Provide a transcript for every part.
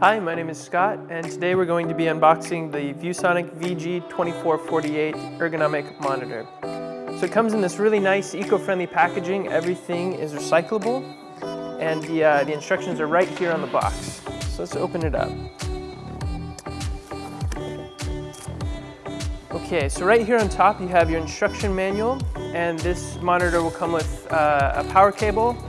Hi, my name is Scott, and today we're going to be unboxing the ViewSonic VG2448 ergonomic monitor. So it comes in this really nice eco-friendly packaging. Everything is recyclable, and the, uh, the instructions are right here on the box. So let's open it up. Okay, so right here on top you have your instruction manual, and this monitor will come with uh, a power cable,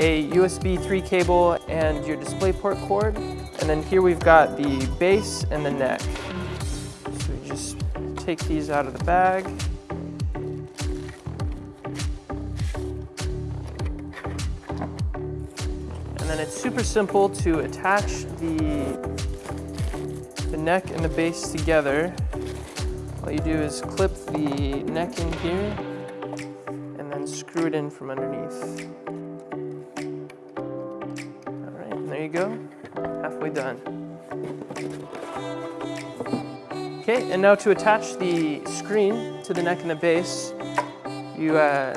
a USB 3 cable, and your DisplayPort cord. And then here we've got the base and the neck. So we just take these out of the bag. And then it's super simple to attach the, the neck and the base together. All you do is clip the neck in here and then screw it in from underneath. You go halfway done. Okay, and now to attach the screen to the neck and the base, you uh,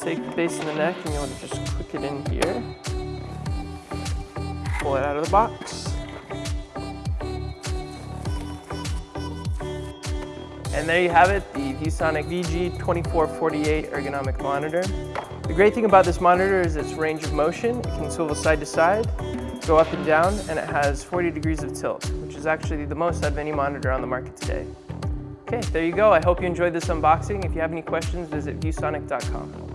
take the base and the neck and you want to just click it in here. Pull it out of the box. And there you have it, the ViewSonic VG2448 ergonomic monitor. The great thing about this monitor is its range of motion. It can swivel side to side, go up and down, and it has 40 degrees of tilt, which is actually the most out of any monitor on the market today. Okay, there you go. I hope you enjoyed this unboxing. If you have any questions, visit viewsonic.com.